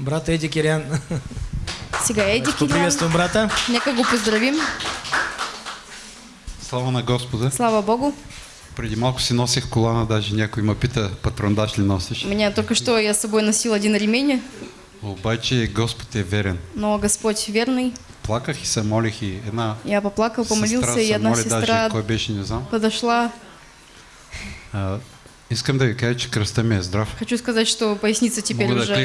Брат Эдди Кирян. Сега Еди Кирян. Поприветствуем брата. Нека го поздравим. Слава на Господа. Слава Богу. Преди малко си носех колана, даже някой ме пита, патрондаш ли носиш? Меня только что я с собой носил один ремень, Обаче Господ е верен. но Господь верный. Плаках и се молих и една Я поплакал, сестра помолился, и одна моли, даже сестра кой беше, не знам. подошла. А, искам да ви кажа, че кръста ми е здрав. Хочу сказать, что поясница теперь Мога уже да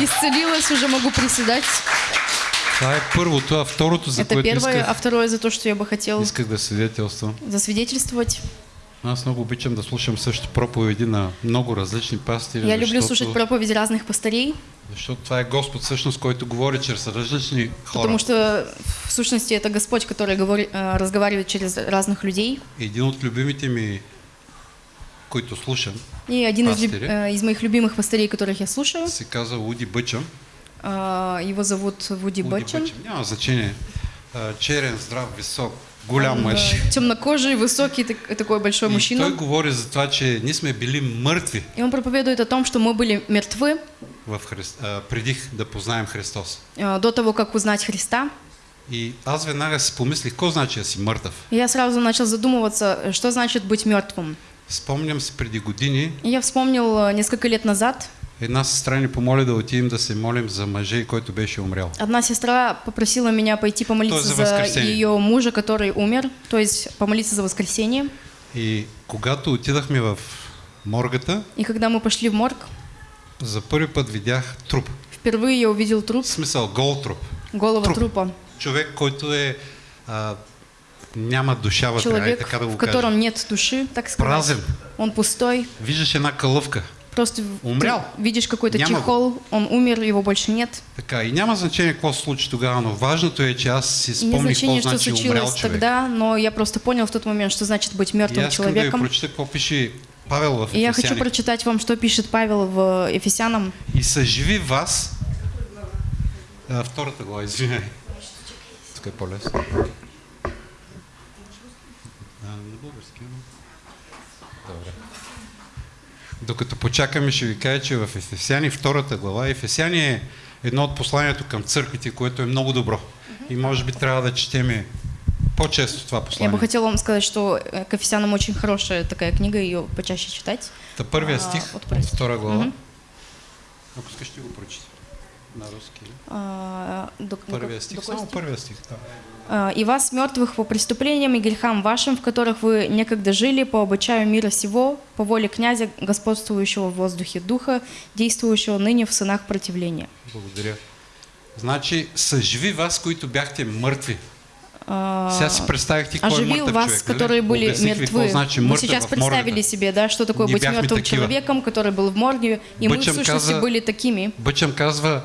исцелилась, уже могу приседать. Това е първото, а второто, за Это което первое, а исках, второе за то, что я бы хотел исках да свидетелствам. засвидетельствовать. Аз много обичам да слушам също проповеди на много различни пастири, Я люблю слушать проповеди разных пастырей, защото това е Господ всъщност, който говори чрез различни хора. потому что в сущности это Господь, который говори- э, разговаривает через разных людей. Един от любимите ми, които слушам, И один из, Пастыри? э, из моих любимых пастырей, которых я слушаю, се казва Уди Бъчъм. э, его зовут Вуди Бачен. Няма значение. А, Черен, здрав, висок, голям мъж. Темнокожий, высокий, так- такой большой И той мужчина. говори за това, че ние сме били мъртви И он проповедует о том, что мы были мертвы в Христ, а, преди да познаем Христос. э, до того, как узнать Христа. И аз веднага си помислих, какво значи да си мъртъв? И я сразу начал задумываться, что значит быть мертвым. Спомням си преди години, я вспомнил э, несколько лет назад, една сестра ни помоли да отидем да се молим за мъжа, който беше умрял. одна сестра попросила меня пойти помолиться за за ее мужа, который умер, то есть помолиться за воскресение. И когато отидахме в моргата, И когда мы пошли в морг, за първи път видях труп. впервые я увидел труп, В смисъл, гол труп. голова Труп. трупа. Човек, който е... А, няма душа вътре, ай Человек, така да в го котором нет души, так сказать. Празен. Он пустой. Виждаш една кълъвка. Просто Умрял. ты видишь какой-то Няма го. чехол, он умер, его больше нет. Така, и няма значение какво се случи тогава, но важното е, че аз си И спомних какво значение, что значи умрял случилось човек. тогда, но я просто понял в тот момент, что значит быть И мертвым аз искам да человеком. прочета какво пише Павел в И я хочу Ефесяни. прочитать вам, что пишет Павел в Ефесянам. И съживи вас... А, втората глава, извиняй. Тук е по-лесно. А, български, но... Добре. Докато почакаме, ще ви кажа, че в Ефесяни, втората глава, Ефесяни е едно от посланието към църквите, което е много добро. И може би трябва да четеме по-често това Я бы послание. хотела вам сказать, что э, к Ефесянам очень хорошая такая книга, ее почаще читать. Та първия А, стих от от втора глава. Мгм. Ако искаш, ще го прочита. На руски. А, до- Първия до стих. какой Само стих? първия стих. Да. А, «И вас, мертвых по преступлениям и грехам вашим, в которых вы некогда жили по обычаю мира сего, по воле князя, господствующего в воздухе духа, действующего ныне в сынах противления». Благодаря. Значи, съживи вас, които бяхте мъртви. А, Сега си представих ти кой е оживил мъртъв вас, нали? которые были Обясних ви какво мертвы. значи Вы сейчас представили себе, да, что такое быть мертвым такива. человеком, который был в морге, и мы в сущности каза- были такими. Бъчъм казва,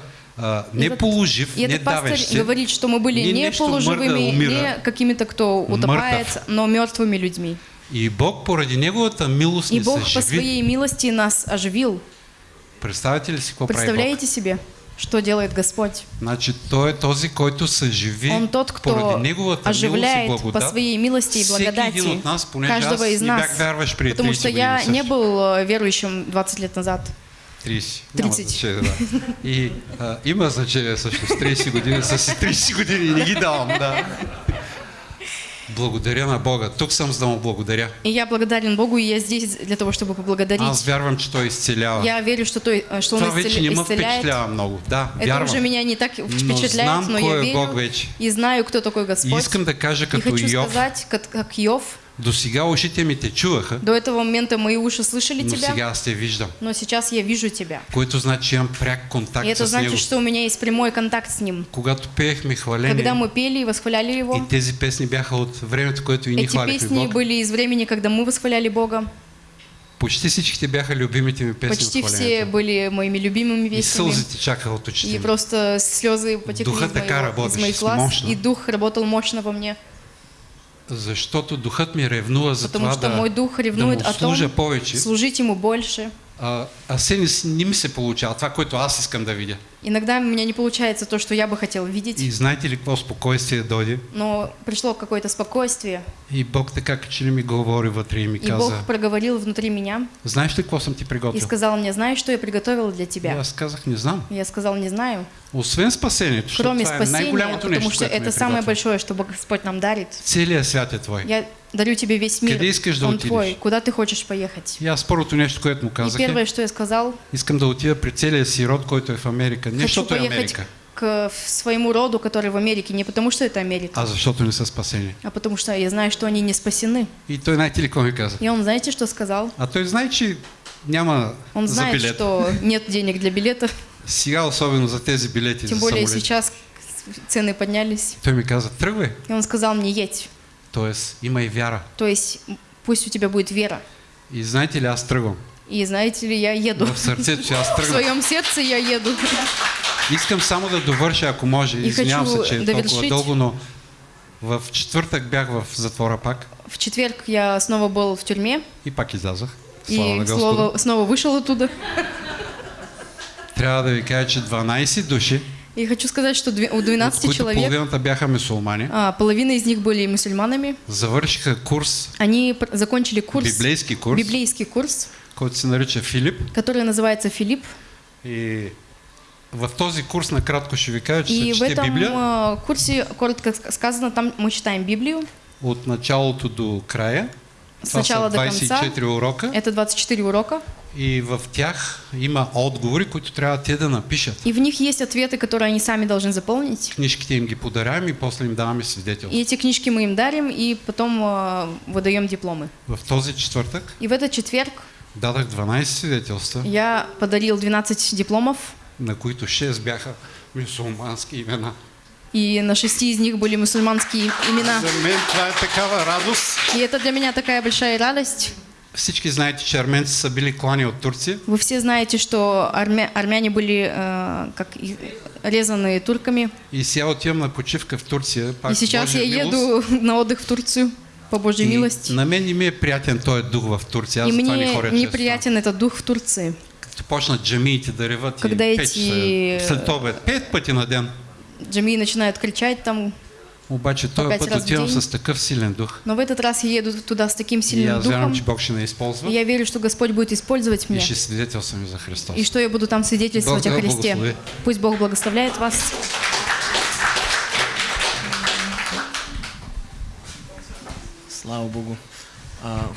не вот- положив, И не этот пастор давещ се, говорит, что мы были не не полуживыми, умира, не какими-то, кто утопает, мъртъв. но мертвыми людьми. И Бог поради Неговата милост И Бог по своей милости нас оживил. Представете ли Бог? Представляете себе, что делает Господь? Значи Той е този, който съживи Он тот, кто оживляет по своей милости и благодати нас, каждого из нас. Потому 30 что я не был э, верующим 20 лет назад. 30. Няма 30. значение, да. И а, значение също с 30 години. С 30 години не давам, да. Благодаря на Бога. За да му благодаря. И я благодарен Богу, и я здесь для того, чтобы поблагодарить. Аз вярвам, че Той изцелява. Я верю, что, той, э, что Он Това вече не ме исцеляет. впечатлява много. Да, Это вярвам. уже меня не так впечатляет, знам но, я верю Бог вече. и знаю, кто такой И Господь. искам да кажа и като хочу Йов. сказать, как, как Йов, До сега ушите ми те чуваха, до этого момента мои уши слышали но тебя, сега аз те виждам. но сейчас я вижу тебя. Което значи имам пряк контакт И это с значит, Него. что у меня есть прямой контакт с Ним. Когато пеехме Когда хваление, мы пели и восхваляли Его, и тези песни бяха от времето, което и эти хвалихме песни Бог, были из времени, когда мы восхваляли Бога. почти всичките бяха любимите ми песни Почти все были моими любимыми И песнями. сълзите чакаха от очите И просто слезы потекли Духа из, така моего, из моих глаз, и дух работал мощно во мне. Защото духът ми ревнува за Потому това что да, мой дух да ревнует о том, повече, служить Ему больше, а, а се не, с- не ми се получава това, което аз искам да видя. Иногда у меня не получается то, что я бы хотел видеть, И знаете ли какво спокойствие дойде? но пришло какое-то спокойствие, И Бог така че ли ми говори вътре и ми и каза, Бог проговорил внутри меня знаеш ли какво съм ти и приготвил? сказал мне, знаешь, что я приготовил для И тебя? аз казах, не знам. Я сказал, не знаю. Освен спасението, Кроме е спасения, най-голямото потому нещо, что е это самое большое, что Господь нам дарит. Целият свят е твой. Я дарю тебе весь мир, Къде искаш да он отидеш? твой. Куда ты хочешь поехать? И аз първото нещо, което му И казах первое, е, что я сказал, искам да отида при целия си род, който е в Америка. Не хочу защото е поехать Америка, к своему роду, который в Америке, не потому что это Америка, а защото не са спасени. а потому что я знаю, что они не спасены. И той знаете ли какво ми каза? И он, знаете, что сказал? А той знае, че няма Он за знает, билет. что нет денег для билета, Сега особено за тези билети тем за более самолет. сейчас цены поднялись. Той ми каза, тръгвай. И он сказал мне, едь. Тоест, има и вяра. То есть пусть у тебя будет вера. И знаете ли, аз тръгвам. И знаете ли, я еду. В аз В своем сердце я еду. Искам само да довърша, ако може. И Извинявам се, че да толкова дълго, но в четвъртък бях в затвора пак В четверг я снова был в тюрьме и пак излязах. Слава и на слово, снова вышел оттуда. Трябва да ви кажа, че 12 души, И хочу сказать, что у от 12 които человек, половината бяха мусулмани, а, половина из них были мусульманами, завършиха курс, они закончили курс, библейски курс, библейский курс, който се нарича Филип. который называется Филипп. И в този курс накратко ще ви кажа, че И в этом Библия а, курсе, коротко ск- сказано, там мы читаем Библию от началото до края. с Това са начала до конца. 24 урока Это 24 урока. И в тях има отговори, които трябва те да напишат. И в них есть ответы, которые они сами должны заполнить. Книжките им ги подаряваме и после им даваме свидетелство. И эти книжки мы им дарим, и потом а, выдаем дипломы. В този четвъртък И в этот четверг дадах 12 свидетелства, я подарил 12 дипломов, на които 6 бяха мусулмански имена. и на шести из них были мусульманские имена. И это для меня такая большая радость. Всички знаете, че арменци са били клани от Турция. Вы все знаете, что армя- армяне были э, как резанные турками. И сега отивам на почивка в Турция. Пак и сейчас Божия я милост. еду на отдых в Турцию по Божьей И милости. на мен не ми е приятен този дух в Турция. Аз И не мне ходя често. неприятен этот дух в Турции. Като почнат джамиите да реват Когда и эти- след обед, пет пъти на ден. Джамии начинают кричать там. Обаче пет път отивам с такъв силен дух. Но в этот раз я еду туда с таким И сильным вярвам, духом. че Бог ще използва И я верю, что Господь будет использовать и меня. ще свидетелствам за Христос. И что я буду там свидетельствовать Бог о Христе. благослови. Пусть Бог благословляет вас. Слава Богу. А,